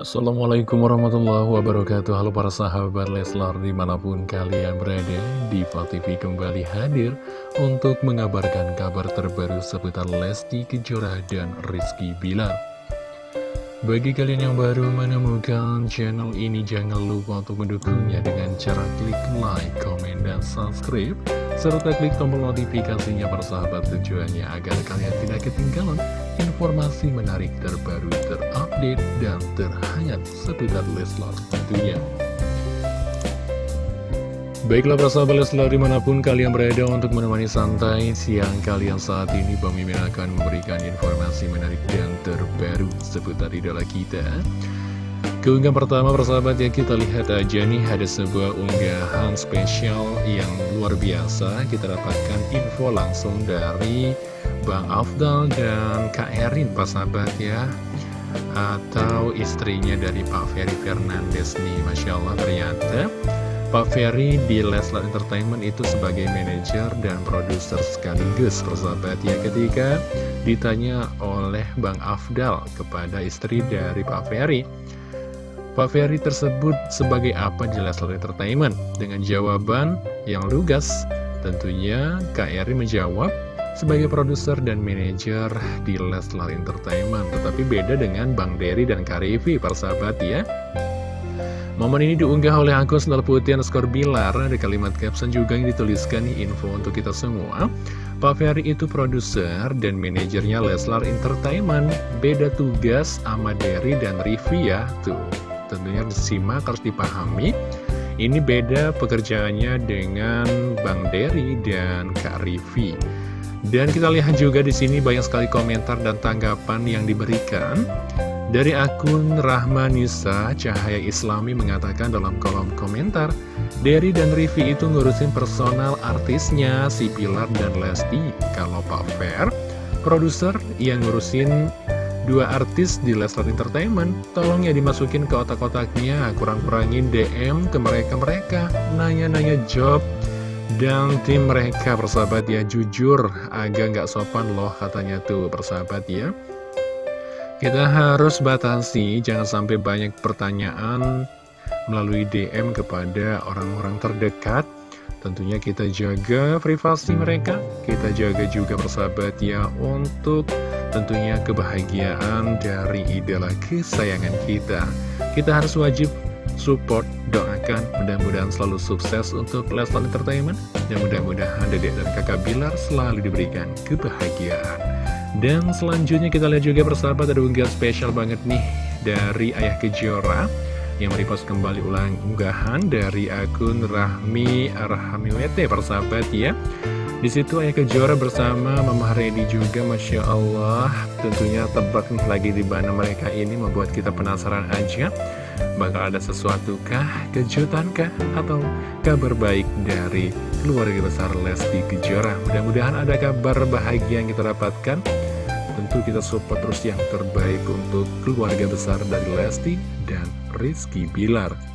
Assalamualaikum warahmatullahi wabarakatuh. Halo para sahabat Leslar di mana pun kalian berada Diva TV kembali hadir Untuk mengabarkan kabar terbaru seputar Lesti Kejora dan Rizky Bilar. Bagi kalian yang baru menemukan channel ini Jangan lupa untuk mendukungnya dengan cara klik like, komen, dan subscribe serta klik tombol notifikasinya para sahabat tujuannya agar kalian tidak ketinggalan informasi menarik terbaru terupdate dan terhangat seputar Leslar tentunya. Baiklah para sahabat Leslar di mana pun kalian berada untuk menemani santai siang kalian saat ini Bang Mimin akan memberikan informasi menarik dan terbaru seputar idola kita. Keunggahan pertama persahabat ya kita lihat aja nih ada sebuah unggahan spesial yang luar biasa Kita dapatkan info langsung dari Bang Afdal dan Kak Erin persahabat ya Atau istrinya dari Pak Ferry Fernandes nih Masya Allah ternyata Pak Ferry di Leslar Entertainment itu sebagai manajer dan produser sekaligus persahabat ya ketika ditanya oleh Bang Afdal kepada istri dari Pak Ferry Pak Ferry tersebut sebagai apa di Leslar Entertainment? Dengan jawaban yang lugas, tentunya Kak Eri menjawab sebagai produser dan manajer di Leslar Entertainment. Tetapi beda dengan Bang Derry dan Kak Rivi, persahabat ya. Momen ini diunggah oleh akun Sendal Putih skor Bilar. Ada kalimat caption juga yang dituliskan info untuk kita semua. Pak Ferry itu produser dan manajernya Leslar Entertainment. Beda tugas sama Derry dan Rivi ya. Tuh, tentunya disimak harus dipahami ini beda pekerjaannya dengan Bang Derry dan Kak Rivi dan kita lihat juga di sini banyak sekali komentar dan tanggapan yang diberikan. Dari akun Rahmanisa Cahaya Islami mengatakan dalam kolom komentar Derry dan Rivi itu ngurusin personal artisnya si Pilar dan Lesti. Kalau Pak Fer produser yang ngurusin dua artis di Leslar Entertainment. Tolong ya dimasukin ke otak-otaknya Kurang-kurangin DM ke mereka-mereka. Nanya-nanya job Dan tim mereka persahabat ya. Jujur agak nggak sopan loh katanya tuh persahabat ya. Kita harus batasi Jangan sampai banyak pertanyaan Melalui DM kepada orang-orang terdekat. Tentunya kita jaga privasi mereka Kita jaga juga persahabat ya Untuk tentunya kebahagiaan dari idola kesayangan kita. Kita harus wajib support, doakan, mudah-mudahan selalu sukses untuk Leslar Entertainment, dan mudah-mudahan dedek dan kakak Bilar selalu diberikan kebahagiaan. Dan selanjutnya kita lihat juga persahabat ada unggahan spesial banget nih dari Ayah Kejora yang merepost kembali ulang unggahan dari akun Rahmi Arhamiwete persahabat ya. Di situ Ayah Kejora bersama Mama Redi juga Masya Allah. Tentunya tebak nih lagi di mana mereka ini membuat kita penasaran aja Bakal ada sesuatu kah, kejutan kah, atau kabar baik dari keluarga besar Lesti Kejora? Mudah-mudahan ada kabar bahagia yang kita dapatkan. Tentu kita support terus yang terbaik untuk keluarga besar dari Lesti dan Rizky Bilar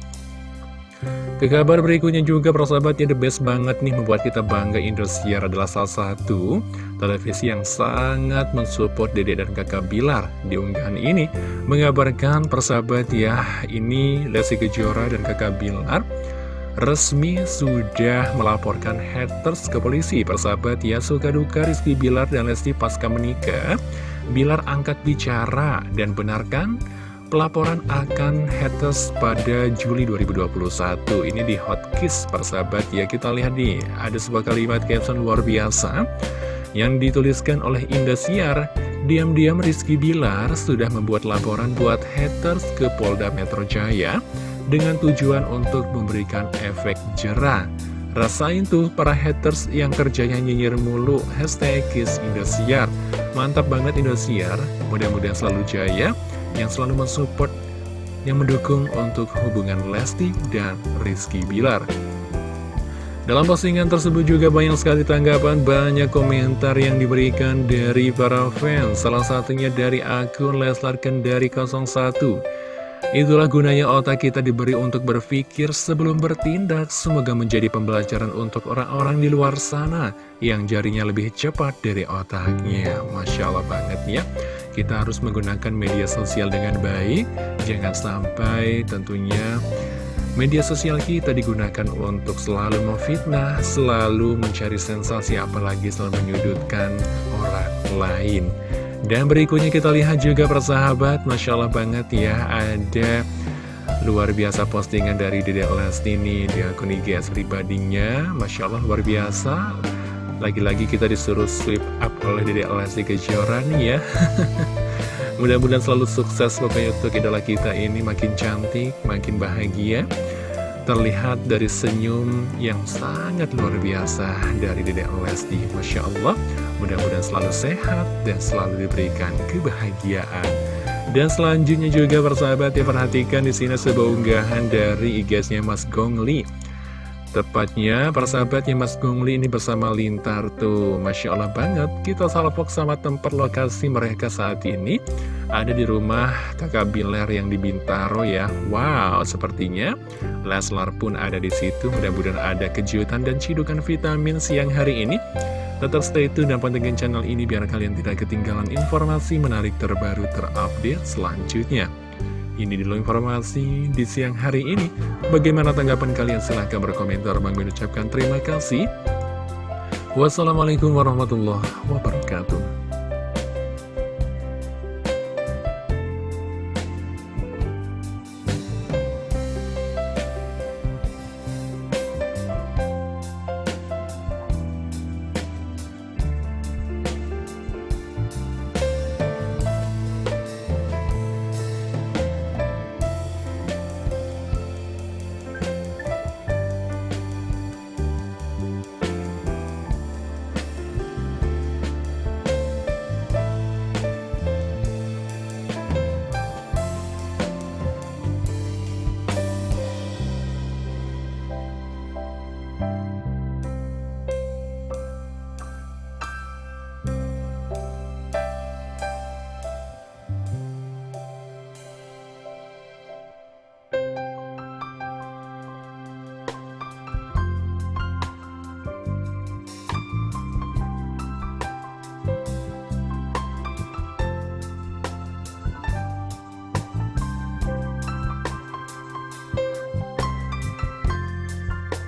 ke kabar berikutnya juga persahabatnya the best banget nih membuat kita bangga Indosiar adalah salah satu televisi yang sangat mensupport Dede dan kakak Bilar di unggahan ini. Mengabarkan persahabat ya ini Lesti Kejora dan kakak Bilar resmi sudah melaporkan haters ke polisi. Persahabat ya suka duka Rizky Bilar dan Lesti pasca menikah. Bilar angkat bicara dan benarkan pelaporan akan haters pada Juli 2021 Ini di Hotkiss persahabat. Ya Kita lihat nih ada sebuah kalimat caption luar biasa Yang dituliskan oleh Indosiar Diam-diam Rizky Bilar sudah membuat laporan buat haters ke Polda Metro Jaya Dengan tujuan untuk memberikan efek jerah. Rasain tuh para haters yang kerjanya nyinyir mulu. Hashtag Kiss Indosiar Mantap banget Indosiar Mudah-mudahan selalu jaya yang selalu mensupport, yang mendukung untuk hubungan Lesti dan Rizky Bilar. Dalam postingan tersebut juga banyak sekali tanggapan, banyak komentar yang diberikan dari para fans, salah satunya dari akun Leslar Kendari 01. Itulah gunanya otak kita diberi untuk berpikir sebelum bertindak. Semoga menjadi pembelajaran untuk orang-orang di luar sana yang jarinya lebih cepat dari otaknya. Masya Allah banget ya. Kita harus menggunakan media sosial dengan baik. Jangan sampai tentunya media sosial kita digunakan untuk selalu memfitnah Selalu mencari sensasi apalagi selalu menyudutkan orang lain. Dan berikutnya kita lihat juga persahabat Masya Allah banget ya Ada luar biasa postingan dari Dede Lesti ini di akun IGS pribadinya. Masya Allah luar biasa lagi-lagi kita disuruh sweep up oleh Dede Lesti Kejora nih ya. Mudah-mudahan selalu sukses pokoknya untuk idola kita ini. Makin cantik, makin bahagia. Terlihat dari senyum yang sangat luar biasa dari Dede Lesti Masya Allah. Mudah-mudahan selalu sehat dan selalu diberikan kebahagiaan. Dan selanjutnya juga persahabat ya perhatikan di sini sebuah unggahan dari IG-nya Mas Gongli Tepatnya persahabatnya Mas Gungli ini bersama Lintar tuh. Masya Allah banget Kita salpok sama tempat lokasi mereka saat ini. Ada di rumah kakak Biler yang di Bintaro ya. Wow sepertinya Leslar pun ada di situ. Mudah-mudahan ada kejutan dan cidukan vitamin siang hari ini. Tetap stay tune dan pantengin channel ini biar kalian tidak ketinggalan informasi menarik terbaru terupdate selanjutnya ini dulu informasi di siang hari ini. Bagaimana tanggapan kalian? Silahkan berkomentar. Bang mengucapkan terima kasih. Wassalamualaikum warahmatullahi wabarakatuh.